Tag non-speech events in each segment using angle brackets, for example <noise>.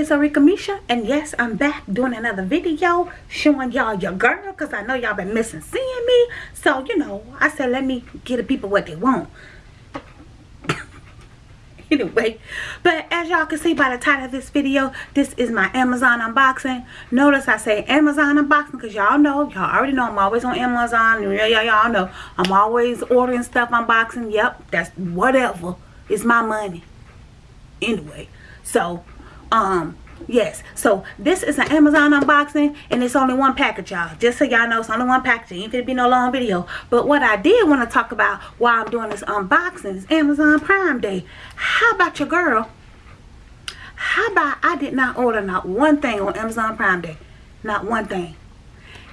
is Arika Misha, and yes, I'm back doing another video showing y'all your girl because I know y'all been missing seeing me. So, you know, I said let me give the people what they want. Anyway, but as y'all can see by the title of this video, this is my Amazon unboxing. Notice I say Amazon unboxing because y'all know, y'all already know I'm always on Amazon. Y'all know I'm always ordering stuff unboxing. Yep, that's whatever. It's my money. Anyway, so, um, yes. So, this is an Amazon unboxing, and it's only one package, y'all. Just so y'all know, it's only one package. It ain't gonna be no long video. But what I did want to talk about while I'm doing this unboxing is Amazon Prime Day. How about your girl? How about I did not order not one thing on Amazon Prime Day? Not one thing.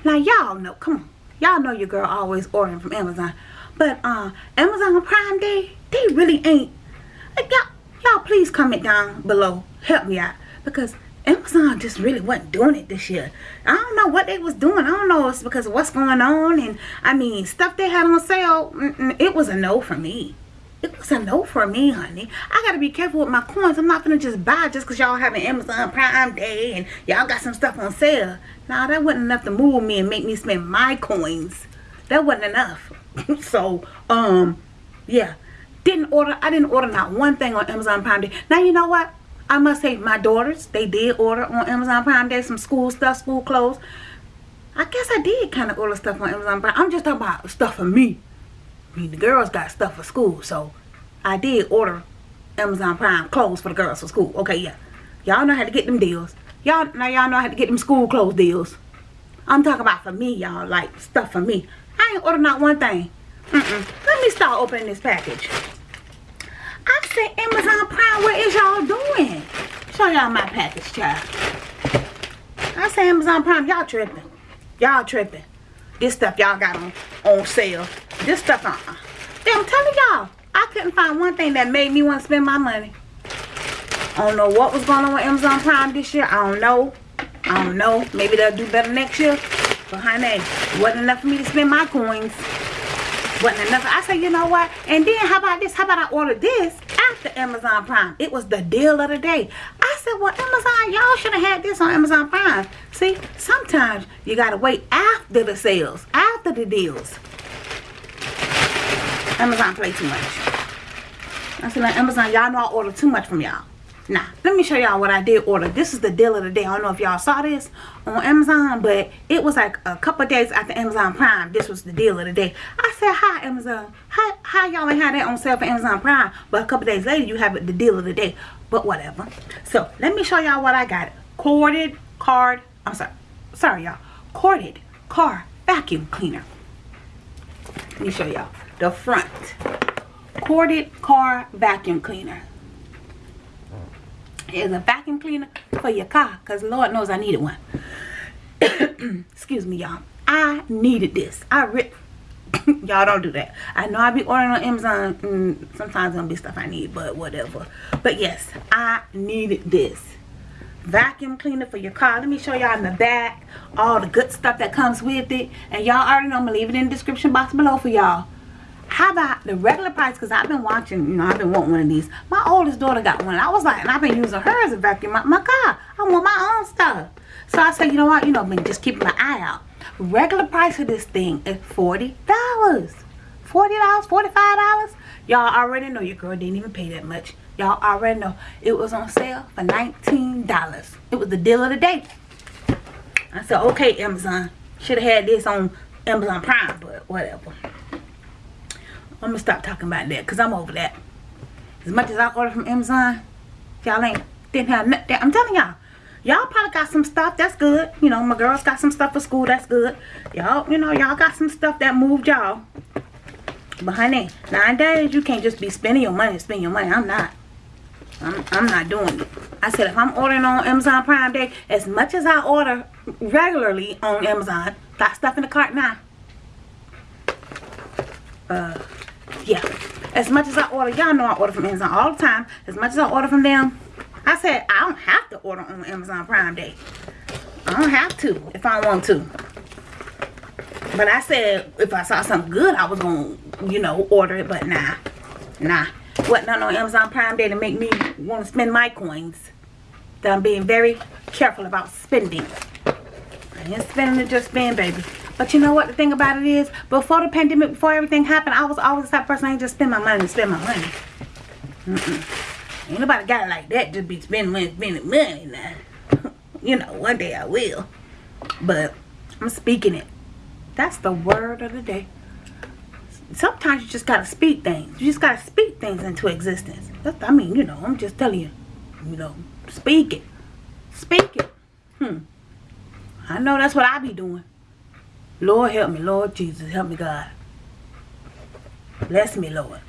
Now, y'all know, come on. Y'all know your girl always ordering from Amazon. But, uh, Amazon Prime Day, they really ain't. Like, y'all, y'all please comment down below help me out because amazon just really wasn't doing it this year. I don't know what they was doing. I don't know it's because of what's going on. And i mean stuff they had on sale it was a no for me. It was a no for me honey. I gotta be careful with my coins. I'm not gonna just buy just because y'all having amazon prime day and y'all got some stuff on sale. Nah that wasn't enough to move me and make me spend my coins. That wasn't enough. <laughs> So um yeah. Didn't order i didn't order not one thing on amazon prime day. Now you know what i must say my daughters they did order on amazon prime. Day some school stuff school clothes. I guess i did kind of order stuff on amazon prime. I'm just talking about stuff for me. I mean the girls got stuff for school so i did order amazon prime clothes for the girls for school. Okay yeah. Y'all know how to get them deals. Y'all now y'all know how to get them school clothes deals. I'm talking about for me y'all like stuff for me. I ain't ordered not one thing. Mm -mm. let me start opening this package said Amazon Prime, what is y'all doing? Show y'all my package, child. I say Amazon Prime, y'all tripping. Y'all tripping. This stuff y'all got on, on sale. This stuff, uh-uh. I'm telling y'all, I couldn't find one thing that made me want to spend my money. I don't know what was going on with Amazon Prime this year. I don't know. I don't know. Maybe they'll do better next year. But honey, wasn't enough for me to spend my coins wasn't enough. I said, you know what? And then how about this? How about I order this after Amazon Prime? It was the deal of the day. I said, well, Amazon, y'all should have had this on Amazon Prime. See, sometimes you got to wait after the sales, after the deals. Amazon play too much. I said, like, Amazon, y'all know I order too much from y'all. Now, let me show y'all what I did order. This is the deal of the day. I don't know if y'all saw this on Amazon, but it was like a couple days after Amazon Prime. This was the deal of the day. I said, hi, Amazon. hi how y'all ain't had that on sale for Amazon Prime? But a couple days later, you have it, the deal of the day. But whatever. So, let me show y'all what I got. Corded card. I'm sorry. Sorry, y'all. Corded car vacuum cleaner. Let me show y'all. The front. Corded car vacuum cleaner is a vacuum cleaner for your car because Lord knows I needed one. <coughs> Excuse me, y'all. I needed this. I rip <coughs> y'all don't do that. I know I be ordering on Amazon. Mm, sometimes it'll be stuff I need, but whatever. But yes, I needed this. Vacuum cleaner for your car. Let me show y'all in the back all the good stuff that comes with it. And y'all already know I'm to leave it in the description box below for y'all how about the regular price? Because i've been watching you know i've been wanting one of these. My oldest daughter got one i was like and i've been using her as a vacuum my, my car. I want my own stuff. So i said you know what? You know i been just keeping my eye out. Regular price of this thing is 40 dollars. 40 dollars 45 dollars. Y'all already know your girl didn't even pay that much. Y'all already know. It was on sale for 19 dollars. It was the deal of the day. I said okay amazon. Should have had this on amazon prime but whatever I'm gonna stop talking about that because I'm over that. As much as I order from Amazon, y'all ain't didn't have nothing. I'm telling y'all, y'all probably got some stuff that's good. You know, my girls got some stuff for school that's good. Y'all, you know, y'all got some stuff that moved y'all. But honey, nowadays you can't just be spending your money, spending your money. I'm not. I'm, I'm not doing it. I said if I'm ordering on Amazon Prime Day, as much as I order regularly on Amazon, got stuff in the cart now. Uh, yeah as much as i order y'all know i order from amazon all the time as much as i order from them i said i don't have to order on Amazon Prime Day. I don't have to if I want to. But I said if I saw something good, I was to, you know, order it. But nah. Nah. Wasn't on Amazon Prime Day to make me want to spend my coins. That I'm being very careful about spending. I ain't spending it just spend, baby. But you know what the thing about it is? Before the pandemic, before everything happened, I was always that person. I ain't just spend my money spend my money. Mm -mm. Ain't nobody got it like that. Just be spending money, spending money now. <laughs> you know, one day I will. But I'm speaking it. That's the word of the day. Sometimes you just gotta speak things. You just gotta speak things into existence. That's, I mean, you know, I'm just telling you. You know, speak it. Speak it. Hmm. I know that's what I be doing. Lord help me, Lord Jesus, help me God. Bless me, Lord.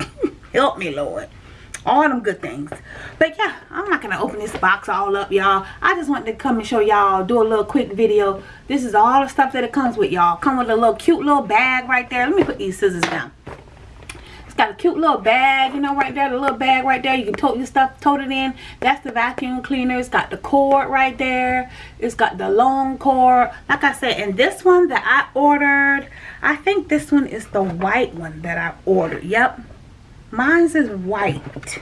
<coughs> help me, Lord. All them good things. But yeah, I'm not going to open this box all up, y'all. I just wanted to come and show y'all, do a little quick video. This is all the stuff that it comes with, y'all. Come with a little cute little bag right there. Let me put these scissors down cute little bag, you know, right there. The little bag right there. You can tote your stuff, tote it in. That's the vacuum cleaner. It's got the cord right there. It's got the long cord. Like I said, and this one that I ordered, I think this one is the white one that I ordered. Yep. Mine's is white. It's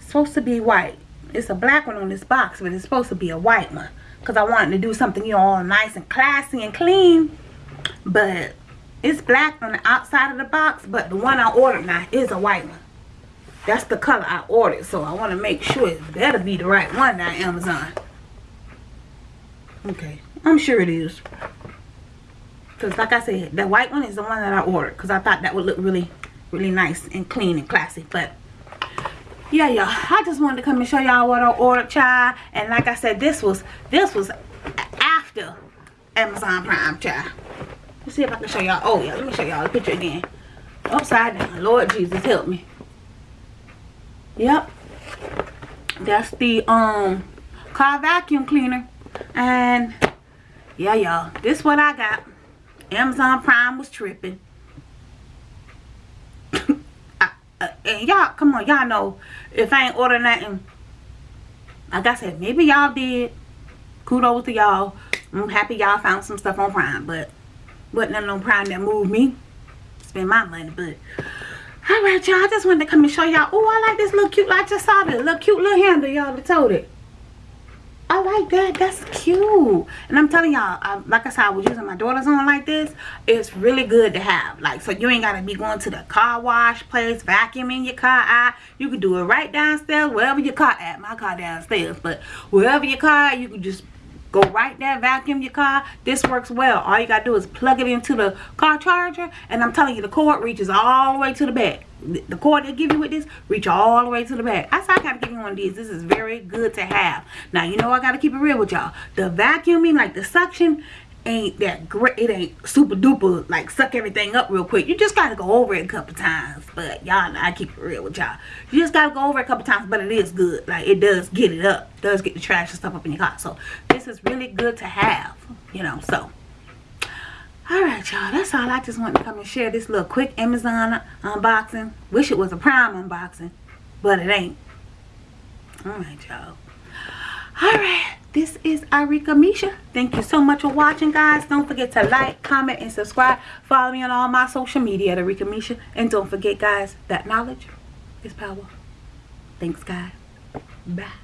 supposed to be white. It's a black one on this box, but it's supposed to be a white one. Because I wanted to do something, you know, all nice and classy and clean. But it's black on the outside of the box, but the one I ordered now is a white one. That's the color I ordered, so I want to make sure it better be the right one now Amazon. Okay, I'm sure it is. Because like I said, the white one is the one that I ordered. Because I thought that would look really, really nice and clean and classy. But yeah, y'all. I just wanted to come and show y'all what I ordered, child. And like I said, this was, this was after Amazon Prime, child. Let's see if I can show y'all. Oh, yeah. Let me show y'all the picture again. Upside down. Lord Jesus, help me. Yep. That's the um car vacuum cleaner. And yeah, y'all. This what I got. Amazon Prime was tripping. <laughs> Uh, and y'all, come on. Y'all know if I ain't order nothing. Like I said, maybe y'all did. Kudos to y'all. I'm happy y'all found some stuff on Prime. But wasn't none no prime that moved me. Spend my money, but alright y'all. I just wanted to come and show y'all. Oh, I like this little cute, I just saw this little cute little handle, y'all told it. I like that. That's cute. And I'm telling y'all, like I said, I was using my daughter's on like this. It's really good to have. Like, so you ain't got to be going to the car wash place, vacuuming your car out. You can do it right downstairs, wherever your car at. My car downstairs. But wherever your car you can just go right there vacuum your car. This works well. All you gotta do is plug it into the car charger and i'm telling you the cord reaches all the way to the back. The cord they give you with this reach all the way to the back. I said i gotta give you one of these. This is very good to have. Now you know i gotta keep it real with y'all. The vacuuming like the suction ain't that great it ain't super duper like suck everything up real quick. You just gotta go over it a couple times but y'all i keep it real with y'all. You just gotta go over it a couple times but it is good. Like it does get it up does get the trash and stuff up in your car so this is really good to have you know so. All right y'all that's all i just wanted to come and share this little quick amazon unboxing. Wish it was a prime unboxing but it ain't. All right y'all. All right this is Arika Misha. Thank you so much for watching, guys. Don't forget to like, comment, and subscribe. Follow me on all my social media at Arika Misha. And don't forget, guys, that knowledge is power. Thanks, guys. Bye.